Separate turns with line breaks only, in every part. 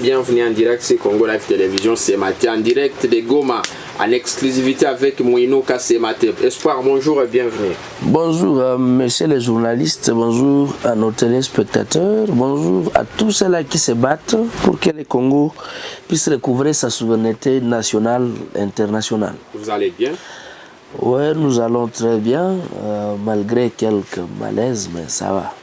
bienvenue en direct sur Congo Live Télévision ce matin, en direct de Goma, en exclusivité avec Mouino Kassemate. Espoir, bonjour et bienvenue.
Bonjour, euh, messieurs les journalistes, bonjour à nos téléspectateurs, bonjour à tous ceux-là qui se battent pour que le Congo puisse recouvrir sa souveraineté nationale et internationale.
Vous allez bien?
Oui, nous allons très bien, euh, malgré quelques malaises, mais ça va.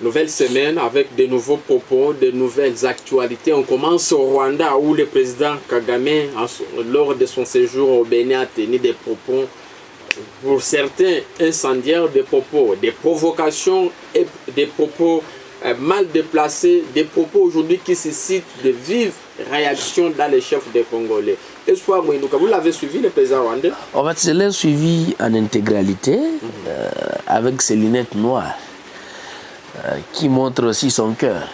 Nouvelle semaine avec de nouveaux propos, de nouvelles actualités. On commence au Rwanda où le président Kagame, lors de son séjour au Bénin, a tenu des propos, pour certains incendiaires, des propos, des provocations et des propos euh, mal déplacés, des propos aujourd'hui qui suscitent de vives réactions dans les chefs des Congolais. Espoir Mouinouka, vous l'avez suivi, le président rwandais?
En fait, je l'ai suivi en intégralité, euh, avec ses lunettes noires. Euh, qui montre aussi son cœur.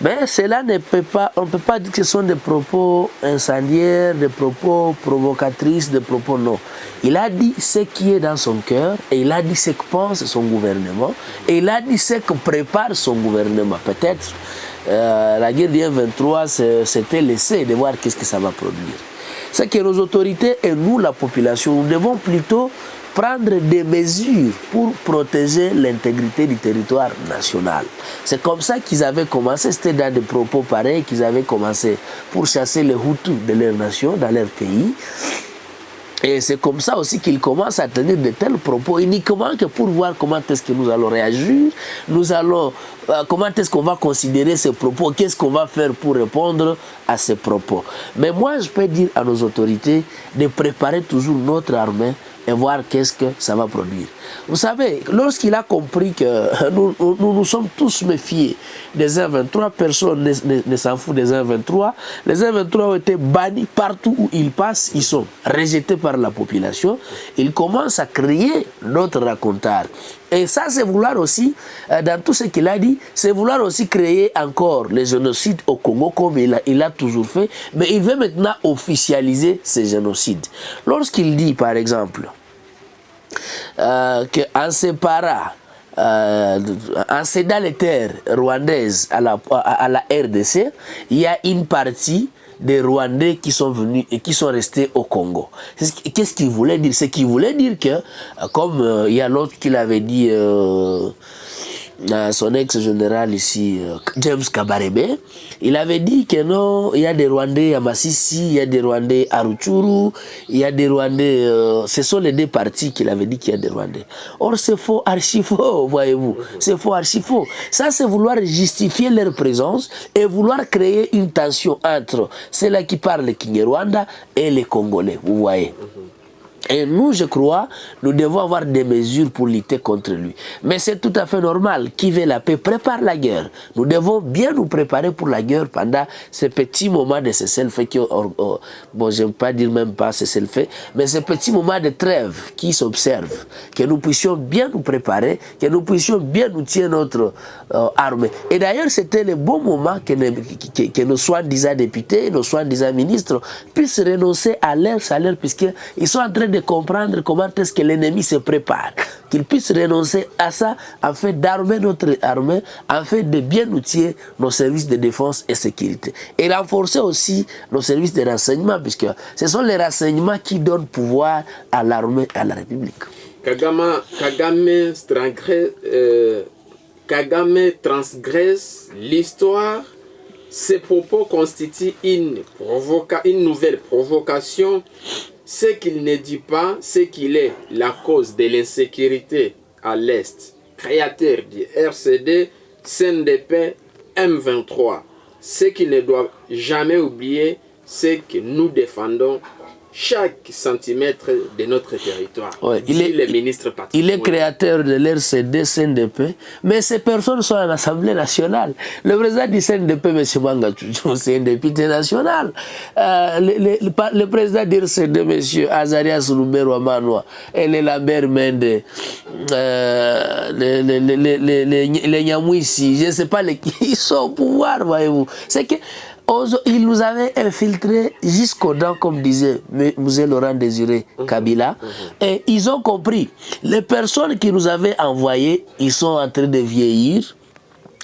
Mais cela ne peut pas, on ne peut pas dire que ce sont des propos incendiaires, des propos provocatrices, des propos non. Il a dit ce qui est dans son cœur et il a dit ce que pense son gouvernement et il a dit ce que prépare son gouvernement. Peut-être euh, la guerre du 23 s'était laissé de voir qu'est-ce que ça va produire. C'est que nos autorités et nous, la population, nous devons plutôt prendre des mesures pour protéger l'intégrité du territoire national. C'est comme ça qu'ils avaient commencé, c'était dans des propos pareils qu'ils avaient commencé pour chasser les Hutus de leur nation, dans leur pays. Et c'est comme ça aussi qu'ils commencent à tenir de tels propos, uniquement que pour voir comment est-ce que nous allons réagir, nous allons, euh, comment est-ce qu'on va considérer ces propos, qu'est-ce qu'on va faire pour répondre à ces propos? Mais moi, je peux dire à nos autorités de préparer toujours notre armée et voir qu'est-ce que ça va produire. Vous savez, lorsqu'il a compris que nous, nous, sommes tous méfiés des 1-23, personne ne, ne, s'en fout des 1-23, les 1-23 ont été bannis partout où ils passent, ils sont rejetés par la population, ils commencent à créer notre raconteur. Et ça, c'est vouloir aussi, euh, dans tout ce qu'il a dit, c'est vouloir aussi créer encore le génocide au Congo comme il a, toujours fait, mais il veut maintenant officialiser ce génocide. Lorsqu'il dit, par exemple, euh, qu'en séparant, euh, en cédant les terres rwandaises à la RDC, il y a une partie des Rwandais qui sont venus et qui sont restés au Congo. Qu'est-ce qu'il voulait dire? C'est qu'il voulait dire que, comme euh, il y a l'autre qui l'avait dit, euh, son ex-général ici, euh, James Kabarebe, il avait dit que non, il y a des Rwandais à Massissi, il y a des Rwandais à Ruchuru, il y a des Rwandais, euh, ce sont les deux parties qu'il avait dit qu'il y a des Rwandais. Or, c'est faux, archi faux, voyez-vous. C'est faux, archi faux. Ça, c'est vouloir justifier leur présence et vouloir créer une tension entre ceux-là qui parlent le Kinyarwanda et les Congolais, vous voyez. Et nous, je crois, nous devons avoir des mesures pour lutter contre lui. Mais c'est tout à fait normal. Qui veut la paix prépare la guerre. Nous devons bien nous préparer pour la guerre pendant ces petits moments de cessez-le-feu qui, oh, oh, bon, j'aime pas dire même pas cessez-le-feu, mais ces petits moments de trêve qui s'observent, que nous puissions bien nous préparer, que nous puissions bien nous tirer notre euh, armée. Et d'ailleurs, c'était le bon moment que, que, que nos soi-disant députés, nos soi-disant ministres puissent renoncer à leur salaire puisqu'ils sont en train de comprendre comment est-ce que l'ennemi se prépare, qu'il puisse renoncer à ça afin d'armer notre armée, afin de bien outiller nos services de défense et sécurité. Et renforcer aussi nos services de renseignement, puisque ce sont les renseignements qui donnent pouvoir à l'armée et à la République.
Kagame, Kagame, euh, transgresse l'histoire. Ces propos constituent une, une nouvelle provocation ce qu'il ne dit pas, c'est qu'il est la cause de l'insécurité à l'Est, créateur du RCD, CNDP, M23. Ce qu'il ne doit jamais oublier, c'est que nous défendons chaque centimètre de notre territoire.
il, est, le ministre il est créateur de l'RCD, CNDP, mais ces personnes sont à l'Assemblée nationale. Le président du CNDP, M. Manga c'est un député national. Euh, le, le, président du RCD, M. Azarias Lumero Amanoa, et le Lambert Mende, euh, les, les, les, les, Nyamouissi, je ne sais pas, les, ils sont au pouvoir, voyez-vous. C'est que il nous avait infiltrés jusqu'aux dents, comme disait M. Laurent Désiré mhm. Kabila. Mhm. Et ils ont compris. Les personnes qui nous avaient envoyés, ils sont en train de vieillir.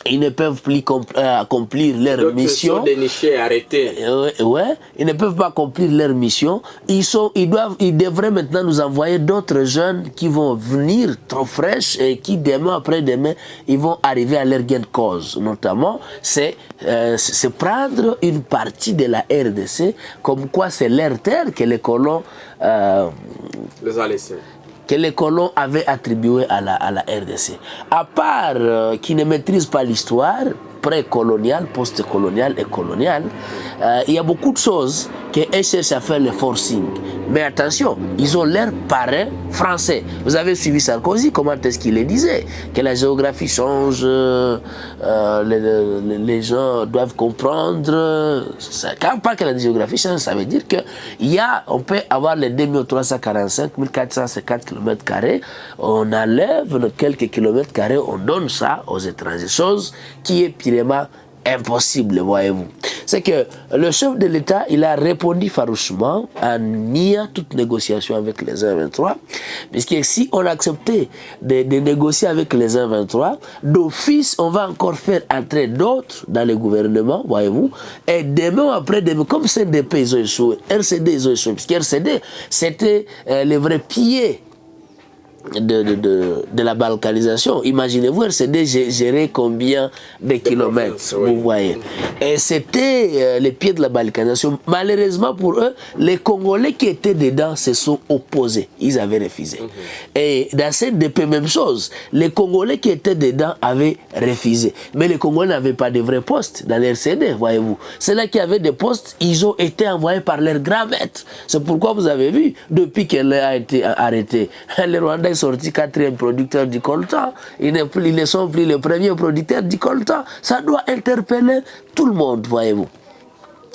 Ils ne peuvent plus euh, accomplir leur mission. Sont
dénichés, arrêtés.
Euh, ouais, ils ne peuvent pas accomplir leur mission. Ils, sont, ils, doivent, ils devraient maintenant nous envoyer d'autres jeunes qui vont venir trop fraîches et qui demain après demain, ils vont arriver à leur gain de cause. Notamment, c'est euh, prendre une partie de la RDC comme quoi c'est leur terre que les colons
les a laissés
que les colons avaient attribué à la, RDC. À part euh, qui ne maîtrisent pas l'histoire, pré-coloniale, post-coloniale et coloniale, euh, il y a beaucoup de choses qu'elles cherchent à faire le forcing. Mais attention, ils ont l'air parrain français. Vous avez suivi Sarkozy, comment est-ce qu'il le disait? Que la géographie change, euh, les, les, gens doivent comprendre. Ça, quand on parle que la géographie change, ça veut dire on peut avoir les 2345, 1450 km, on enlève quelques kilomètres carrés, on donne ça aux étrangers. Chose qui est impossible, voyez-vous. C'est que le chef de l'État, il a répondu farouchement en niant toute négociation avec les 1-23, puisque si on acceptait de, négocier avec les 1-23, d'office, on va encore faire entrer d'autres dans le gouvernement, voyez-vous, et demain après demain, comme CNDP, ils ont échoué, RCD, ils ont échoué, puisque RCD, c'était euh, le vrai pied de, de, de, de, la balkanisation. Imaginez-vous, RCD gérait combien de kilomètres, vous voyez. Et c'était euh, les pieds de la balkanisation. Malheureusement pour eux, les Congolais qui étaient dedans se sont opposés. Ils avaient refusé. Mhm. Et dans cette DP, même chose. Les Congolais qui étaient dedans avaient refusé. Mais les Congolais n'avaient pas de vrais postes dans l'RCD, voyez-vous. Ceux-là qui avaient des postes, ils ont été envoyés par leurs grands maîtres. C'est pourquoi vous avez vu, depuis qu'elle a été arrêtée, les Rwandais sorti quatrième producteur du coltan. Ils ne, sont plus les premiers producteurs du coltan. Ça doit interpeller tout le monde, voyez-vous.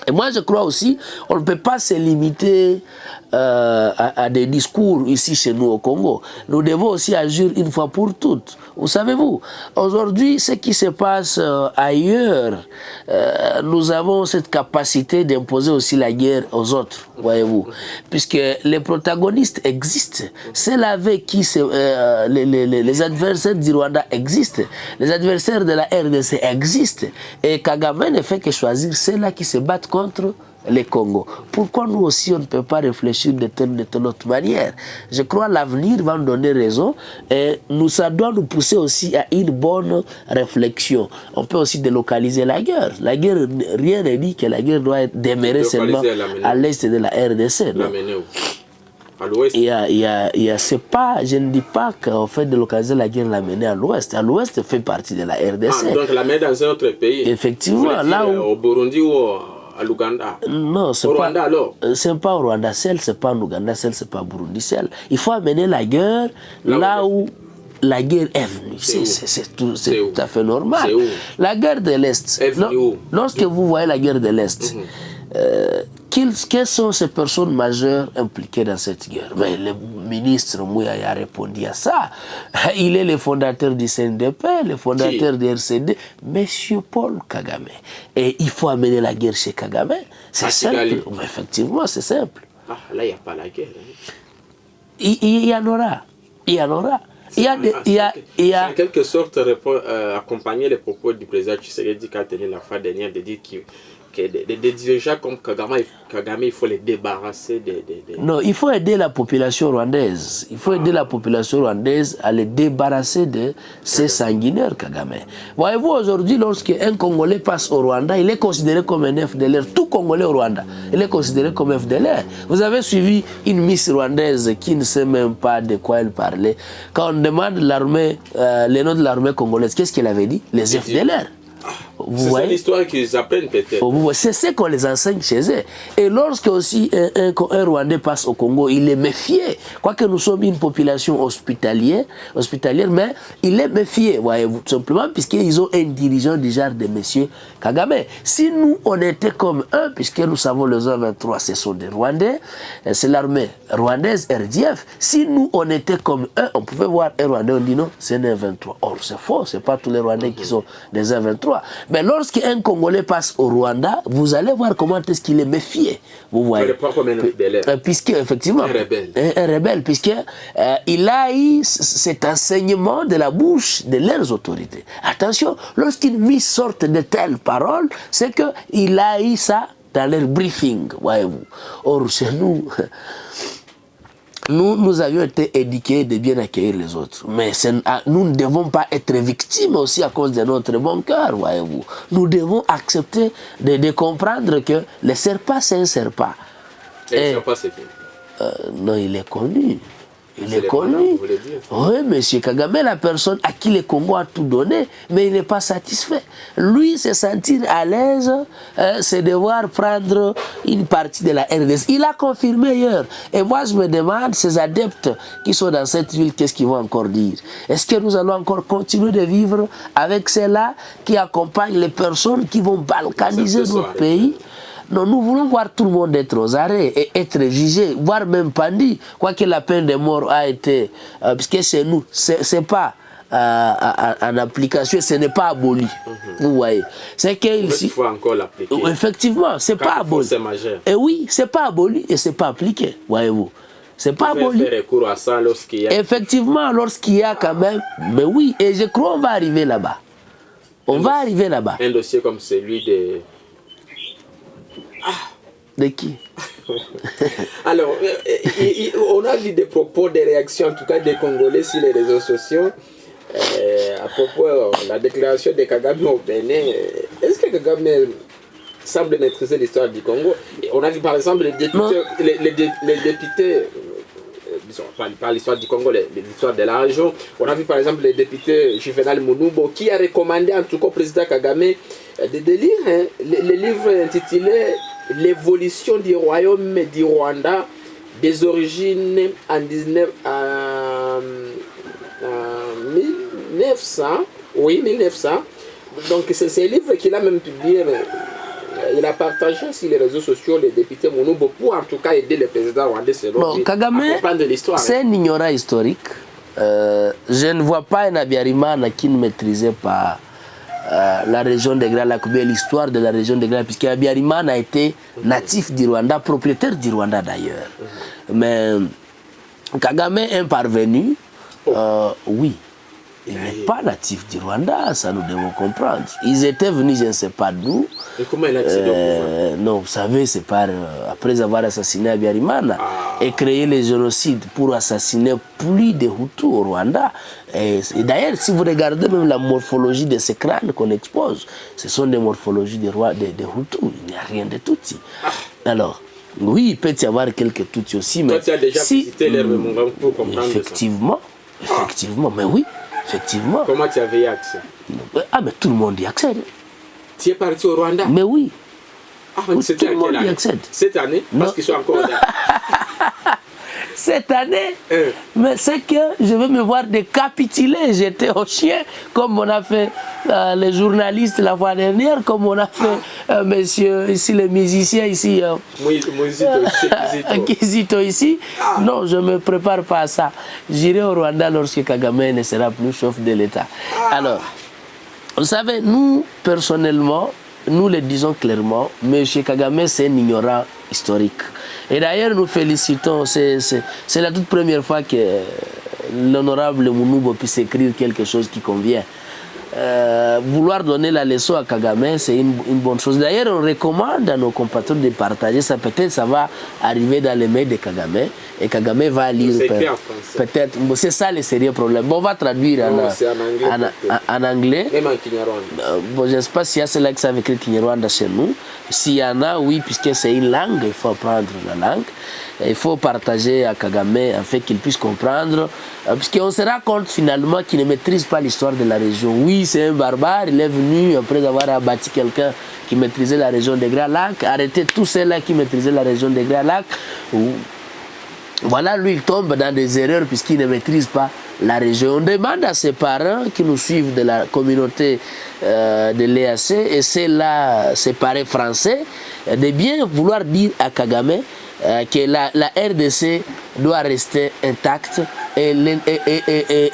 Et moi, je crois aussi, on ne peut pas se limiter euh, à, des discours ici chez nous au Congo. Nous devons aussi agir une fois pour toutes. Vous savez-vous, aujourd'hui, ce qui se passe euh, ailleurs, euh, nous avons cette capacité d'imposer aussi la guerre aux autres, voyez-vous. Puisque les protagonistes existent. C'est avec qui les, les, les, adversaires du Rwanda existent. Les adversaires de la RDC existent. Et Kagame ne fait que choisir ceux-là qui se battent contre les Congo. Pourquoi nous aussi on ne peut pas réfléchir de telle, de telle autre manière? Je crois l'avenir va nous donner raison et nous, ça doit nous pousser aussi à une bonne réflexion. On peut aussi délocaliser la guerre. La guerre, rien n'est dit que la guerre doit être démarrée seulement à l'est de la RDC.
À l'ouest?
Il il c'est pas, je ne dis pas qu'en fait délocaliser la guerre l'amener à l'ouest. À l'ouest fait partie de la RDC.
Ah, donc l'amener dans un autre pays
Effectivement, là où...
Au Burundi ou à l'Ouganda
Non, c'est pas. alors euh, C'est pas au Rwanda seul, c'est pas en Ouganda seul, c'est pas au Burundi seul. Il faut amener la guerre là, où la guerre est venue. C'est tout, tout, à fait normal. La guerre de l'Est. Lorsque vous voyez la guerre de l'Est, mhm. euh, quelles sont ces personnes majeures impliquées dans cette guerre? Mais Le ministre Mouya a répondu à ça. Il est le fondateur du CNDP, le fondateur du RCD, Monsieur Paul Kagame. Et il faut amener la guerre chez Kagame. C'est simple. effectivement, c'est simple.
Ah, là, il n'y a pas la guerre. Hein.
Il, y en aura. Il y en aura. Il y a,
il y a, il y a... en quelque sorte euh, accompagner les propos du président Tshisekedi qui a tenu la fois dernière de dire qu'il des, dirigeants comme Kagame, Kagame, il faut les débarrasser des,
Non, il faut aider la population rwandaise. Il faut aider la population rwandaise à les débarrasser de ces sanguinaires Kagame. Voyez-vous, aujourd'hui, lorsqu'un Congolais passe au Rwanda, il est considéré comme un FDLR. Tout Congolais au Rwanda, il est considéré comme FDLR. Vous avez suivi une Miss rwandaise qui ne sait même pas de quoi elle parlait. Quand on demande l'armée, euh, les noms de l'armée congolaise, qu'est-ce qu'elle avait dit? Les FDLR.
C'est l'histoire qu'ils apprennent peut-être.
C'est ce qu'on les enseigne chez eux. Et lorsque aussi un, un, Rwandais passe au Congo, il est méfié. Quoique nous sommes une population hospitalière, hospitalière mais il est méfié, voyez-vous, tout simplement, puisqu'ils ont un dirigeant du genre de monsieur Kagame. Si nous, on était comme eux, puisque nous savons les 23, ce sont des Rwandais, c'est l'armée rwandaise, RDF. Si nous, on était comme eux, on pouvait voir un Rwandais, on dit non, c'est un 23. Or, c'est faux, c'est pas tous les Rwandais qui sont des 23. Mais lorsqu'un Congolais passe au Rwanda, vous allez voir comment est-ce qu'il est méfié. Vous voyez.
Pas comme un
euh, puisque effectivement,
un rebelle,
un, rebelle puisque euh, il a eu cet enseignement de la bouche de leurs autorités. Attention, lorsqu'une mise sorte de telles paroles, c'est que il a eu ça dans leur briefing, voyez-vous. Or, chez nous, nous, nous avions été éduqués de bien accueillir les autres. Mais ah, nous ne devons pas être victimes aussi à cause de notre bon cœur, voyez-vous. Nous devons accepter de, de, comprendre que le serpent, c'est un serpent.
Et, Et le serpent, c'est
euh, Non, il est connu. Il est connu. Oui, monsieur Kagame, la personne à qui le Congo a tout donné, mais il n'est pas satisfait. Lui, se sentir à l'aise, euh, c'est devoir prendre une partie de la RDC. Il a confirmé hier. Et moi, je me demande, ces adeptes qui sont dans cette ville, qu'est-ce qu'ils vont encore dire? Est-ce que nous allons encore continuer de vivre avec ceux-là qui accompagnent les personnes qui vont balkaniser notre pays? Non, nous voulons voir tout le monde être aux arrêts et être jugé, voire même pendu. Quoique la peine de mort a été, euh, puisque chez nous, c'est pas euh, en application, ce n'est pas aboli. Mhm. Vous voyez. C'est qu'il
faut encore l'appliquer.
Effectivement, c'est pas aboli. Et oui, c'est pas aboli et c'est pas appliqué, voyez-vous. C'est pas aboli.
à ça lorsqu'il y a...
Effectivement, lorsqu'il y a quand même. Mais oui, et je crois qu'on va arriver là-bas. On va arriver là-bas.
Un dossier comme celui de
de qui?
Alors, euh, on a vu des propos, des réactions, en tout cas des Congolais sur les réseaux sociaux, euh, à propos de la déclaration de Kagame au Bénin. Est-ce que Kagame semble maîtriser l'histoire du Congo? On a vu par exemple les députés, les, les, députés euh, pas l'histoire du Congo, l'histoire de la région. On a vu par exemple le député Juvenal Mounoubo qui a recommandé en tout cas au président Kagame de, lire hein, le, livre intitulé L'évolution du royaume du Rwanda des origines en 19, 1900. Oui, 1900. Donc c'est ce livre qu'il a même publié. Il a partagé sur les réseaux sociaux les députés Mounoubo pour en tout cas aider le président rwandais selon
bon, Kagame, à comprendre l'histoire. C'est un ignorant historique. Euh, je ne vois pas un Abiyarimana qui ne maîtrisait pas euh, la région de Grands Lacs, l'histoire de la région de Grands puisque Abiyarimana a été natif du Rwanda, propriétaire du Rwanda d'ailleurs. Mais Kagame est parvenu, euh, oui, il n'est pas natif du Rwanda, ça nous devons comprendre. Ils étaient venus, je ne sais pas d'où.
Et comment il a accédé euh,
Non, vous savez, c'est par, après avoir assassiné Abiyarimana ah. et créé les génocides pour assassiner plus de Hutus au Rwanda. Et, d'ailleurs, si vous regardez même la morphologie de ces crânes qu'on expose, ce sont des morphologies des rois de, de Hutus. Il n'y a rien de Tutsi. Ah. Alors, oui, il peut y avoir quelques Tutsis aussi, mais...
Toi, tu as déjà si, visité les pour comprendre
Effectivement, ça. effectivement, mais oui. Effectivement.
Comment tu avais accès?
Ah, mais tout le monde y accède.
Tu es parti au Rwanda?
Mais oui.
Ah, mais oui, tout le monde y accède. Cette année? Parce qu'ils sont encore là.
cette année. Euh. Mais c'est que je veux me voir décapituler. J'étais au chien, comme on a fait euh, les journalistes la fois dernière, comme on a fait euh, monsieur, ici, les musiciens ici. Euh, Kizito ici. Ah. Non, je ne me prépare pas à ça. J'irai au Rwanda lorsque Kagame ne sera plus chef de l'État. Ah. Alors, vous savez, nous, personnellement, nous le disons clairement, M. Kagame, c'est un ignorant historique. Et d'ailleurs, nous félicitons, c'est la toute première fois que l'honorable Mounoubo puisse écrire quelque chose qui convient. Euh, vouloir donner la leçon à Kagame, c'est une, bonne chose. D'ailleurs, on recommande à nos compatriotes de partager ça. Peut-être ça va arriver dans les mails de Kagame et Kagame va lire. Peut-être. c'est ça le sérieux problème. Bon, on va traduire en, en, anglais.
Même en Kinyarwanda.
Euh, bon, je ne sais pas s'il y a ceux-là qui savent écrire Kinyarwanda chez nous. S'il y en a, oui, puisque c'est une langue, il faut apprendre la langue. Il faut partager à Kagame afin qu'il puisse comprendre, euh, puisqu'on se rend compte finalement qu'il ne maîtrise pas l'histoire de la région. Oui, c'est un barbare, il est venu après avoir abattu quelqu'un qui maîtrisait la région des Grands Lacs, arrêter tous ceux-là qui maîtrisaient la région des Grands Lacs. Voilà, lui, il tombe dans des erreurs puisqu'il ne maîtrise pas la région. On demande à ses parents qui nous suivent de la communauté euh, de l'EAC et c'est là, ses parents français, de bien vouloir dire à Kagame euh, que la, la, RDC doit rester intacte et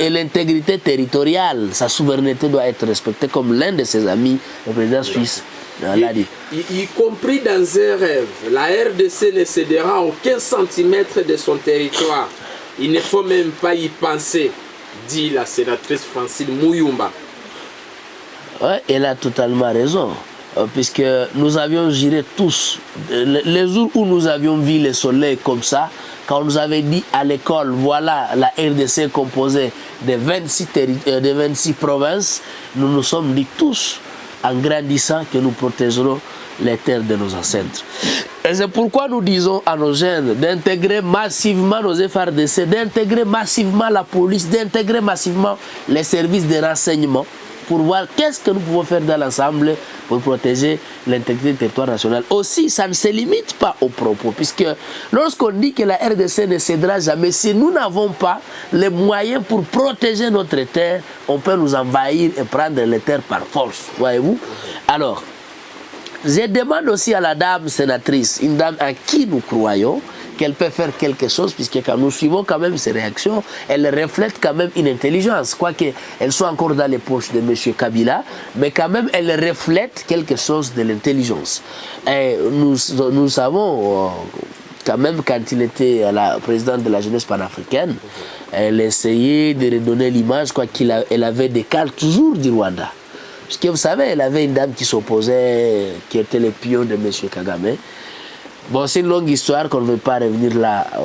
l'intégrité territoriale, sa souveraineté doit être respectée comme l'un de ses amis, le président suisse, l'a dit.
Y, y, compris dans un rêve, la RDC ne cédera aucun centimètre de son territoire. Il ne faut même pas y penser, dit la sénatrice Francine Mouyumba.
Ouais, elle a totalement raison. Euh, puisque nous avions géré tous, les jours où nous avions vu le soleil comme ça, quand on nous avait dit à l'école, voilà la RDC composée de 26, euh, de 26 provinces, nous nous sommes dit tous, en grandissant, que nous protégerons les terres de nos ancêtres. Et c'est pourquoi nous disons à nos jeunes d'intégrer massivement nos FRDC, d'intégrer massivement la police, d'intégrer massivement les services de renseignement, pour voir qu'est-ce que nous pouvons faire dans l'ensemble pour protéger l'intégrité du territoire national. Aussi, ça ne se limite pas aux propos, puisque lorsqu'on dit que la RDC ne cédera jamais, si nous n'avons pas les moyens pour protéger notre terre, on peut nous envahir et prendre les terres par force, voyez-vous? Alors, je demande aussi à la dame sénatrice, une dame à qui nous croyons, qu'elle peut faire quelque chose, puisque quand nous suivons quand même ses réactions, elle reflète quand même une intelligence, quoique elle soit encore dans les poches de M. Kabila, mais quand même elle reflète quelque chose de l'intelligence. Nous, nous savons, euh, quand même quand il était la présidente de la jeunesse panafricaine, elle essayait de redonner l'image, quoi qu'il avait des cas toujours du Rwanda. Parce que vous savez, elle avait une dame qui s'opposait, qui était le pion de M. Kagame. Bon, c'est une longue histoire qu'on ne veut pas revenir là, euh,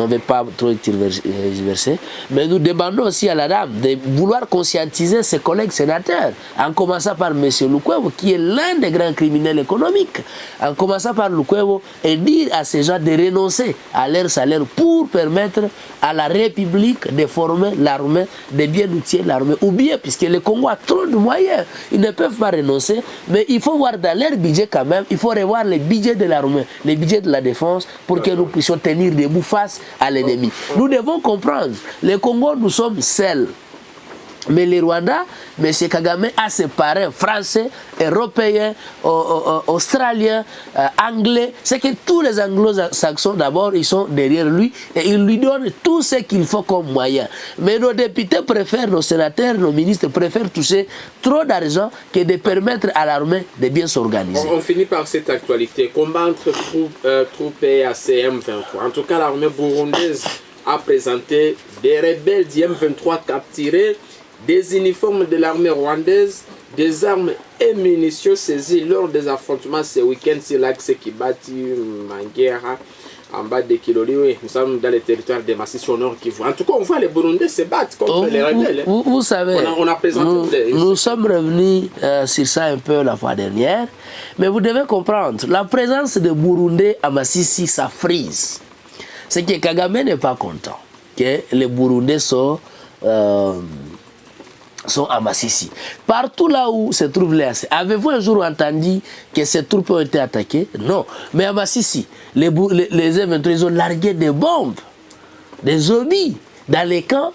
on ne veut pas trop diverser. Mais nous demandons aussi à la dame de vouloir conscientiser ses collègues sénateurs, en commençant par M. Lukwevo, qui est l'un des grands criminels économiques, en commençant par Lukwevo, et dire à ces gens de renoncer à leur salaire pour permettre à la République de former l'armée, de bien outiller l'armée. Ou bien, puisque le Congo a trop de moyens, ils ne peuvent pas renoncer, mais il faut voir dans leur budget quand même, il faut revoir les budgets de l'armée budget de la défense pour que nous puissions tenir debout face à l'ennemi. Nous devons comprendre, le Congo, nous sommes seuls. Mais le Rwanda, M. Kagame a ses parrains français, européens, australiens, euh, anglais. C'est que tous les anglo-saxons, d'abord, ils sont derrière lui et ils lui donnent tout ce qu'il faut comme moyen. Mais nos députés préfèrent, nos sénateurs, nos ministres préfèrent toucher trop d'argent que de permettre à l'armée de bien s'organiser.
On, finit par cette actualité. Combat entre troupes, euh, et ACM 23. En tout cas, l'armée burundaise a présenté des rebelles d'IM23 capturés des uniformes de l'armée rwandaise, des armes et munitions saisies lors des affrontements ce week-end sur l'axe Kibati, Manguera, en bas de Kiloli. Oui, nous sommes dans les territoires des massifs au nord Kivu. En tout cas, on voit les Burundais se battre contre
oh,
les rebelles.
Vous, vous, savez,
on a, on a présenté
nous,
des...
nous sommes revenus euh, sur ça un peu la fois dernière, mais vous devez comprendre, la présence de Burundais à Massissi, ça frise. C'est que Kagame n'est pas content que les Burundais sont... Euh, sont à Massissi. Partout là où se trouvent les AC, avez-vous un jour entendu que ces troupes ont été attaquées? Non. Mais à Massissi, les, les, les ils ont largué des bombes, des zombies dans les camps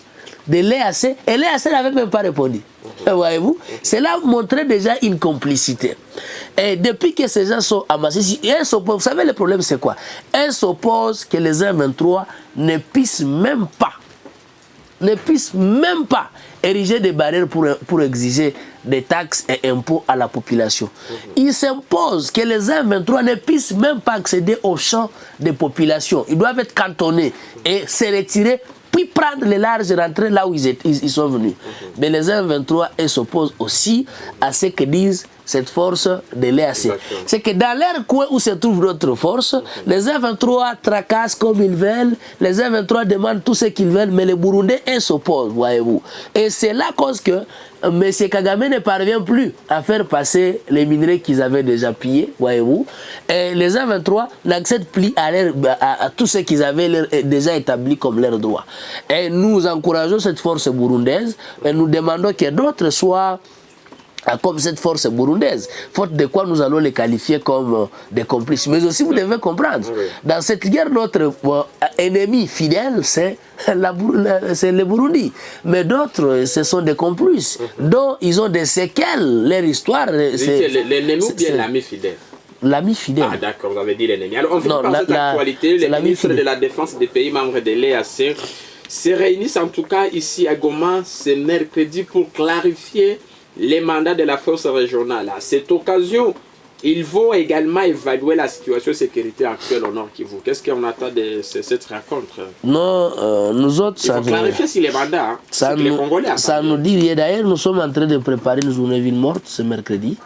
de l'EAC et l'EAC n'avait même pas répondu. Voyez-vous? Cela montrait déjà une complicité. Et depuis que ces gens sont à Massissi, vous savez le problème c'est quoi? Ils s'opposent que les M23 ne puissent même pas ne puissent même pas ériger des barrières pour, pour exiger des taxes et impôts à la population. Il s'impose que les M23 ne puissent même pas accéder aux champs des populations. Ils doivent être cantonnés et se retirer puis prendre les larges rentrées là où ils, ils sont venus. Mais les M23 s'opposent aussi à ce que disent cette force de l'EAC. C'est que dans leur coin où se trouvent d'autres forces, les M23 tracassent comme ils veulent, les M23 demandent tout ce qu'ils veulent, mais les Burundais s'opposent, voyez-vous. Et c'est là cause que M. Kagame ne parvient plus à faire passer les minerais qu'ils avaient déjà pillés, voyez-vous. Et les M23 n'acceptent plus à, à, tout ce qu'ils avaient déjà établi comme leur droit. Et nous encourageons cette force burundaise et nous demandons que d'autres soient comme cette force burundaise, faute de quoi nous allons les qualifier comme euh, des complices. Mais aussi, vous devez comprendre, dans cette guerre, notre euh, ennemi fidèle, c'est le Burundi. Mais d'autres, ce sont des complices, mhm. dont ils ont des séquelles, leur histoire.
L'ennemi ou bien l'ami fidèle?
L'ami fidèle.
Ah d'accord, vous avez dit l'ennemi. Alors on finit
Non,
par
la-
cette actualité. Les ministres de la Défense des pays membres de l'EAC se réunissent en tout cas ici à Goma ce mercredi pour clarifier les mandats de la force régionale. À cette occasion, ils vont également évaluer la situation sécuritaire actuelle au Nord Kivu. Qu'est-ce qu'on attend de ce- cette rencontre?
Non, euh, nous autres, ça nous,
clarifier si les mandats, hein,
ça
que les
nous,
Congolais
ça nous dit rien. D'ailleurs, nous sommes en train de préparer une journée ville morte ce mercredi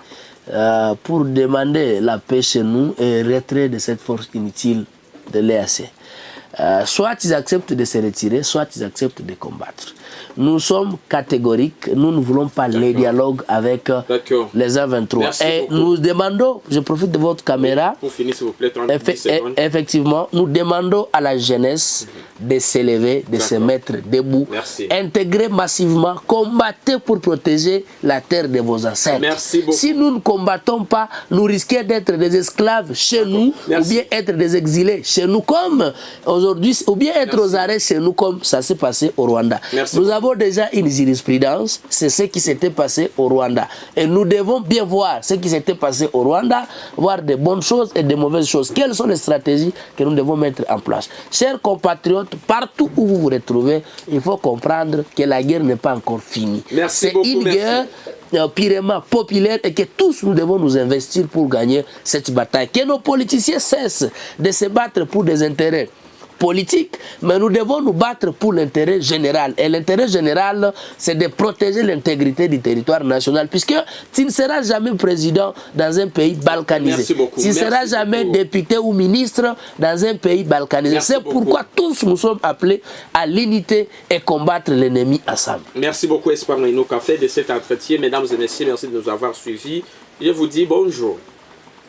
euh, pour demander la paix chez nous et le retrait de cette force inutile de l'EAC. Euh, soit ils acceptent de se retirer, soit ils acceptent de combattre. Nous sommes catégoriques, nous ne voulons pas les dialogues avec euh, les A23.
Merci
Et
beaucoup.
nous demandons, je profite de votre caméra,
Pour finir, s'il vous plaît, 30
Effe-
secondes.
e- effectivement, nous demandons à la jeunesse de s'élever, de se mettre debout,
Merci.
intégrer massivement, combattre pour protéger la terre de vos ancêtres.
Merci.
Si nous ne combattons pas, nous risquons d'être des esclaves chez nous,
Merci.
ou bien être des exilés chez nous, comme aujourd'hui, ou bien être aux arrêts chez nous, comme ça s'est passé au Rwanda.
Merci
Nous avons déjà une jurisprudence, c'est ce qui s'était passé au Rwanda. Et nous devons bien voir ce qui s'était passé au Rwanda, voir des bonnes choses et des mauvaises choses. Quelles sont les stratégies que nous devons mettre en place? Chers compatriotes, partout où vous vous retrouvez, il faut comprendre que la guerre n'est pas encore finie. C'est une
merci.
guerre euh, purement populaire et que tous nous devons nous investir pour gagner cette bataille. Que nos politiciens cessent de se battre pour des intérêts politiques, mais nous devons nous battre pour l'intérêt général. Et l'intérêt général, c'est de protéger l'intégrité du territoire national, puisque tu ne seras jamais président dans un pays balkanisé.
Merci beaucoup.
Tu ne seras jamais
beaucoup.
député ou ministre dans un pays balkanisé. C'est pourquoi tous nous sommes appelés à l'unité et combattre l'ennemi ensemble.
Merci beaucoup, qu'a fait de cet entretien. Mesdames et messieurs, merci de nous avoir suivis. Je vous dis bonjour.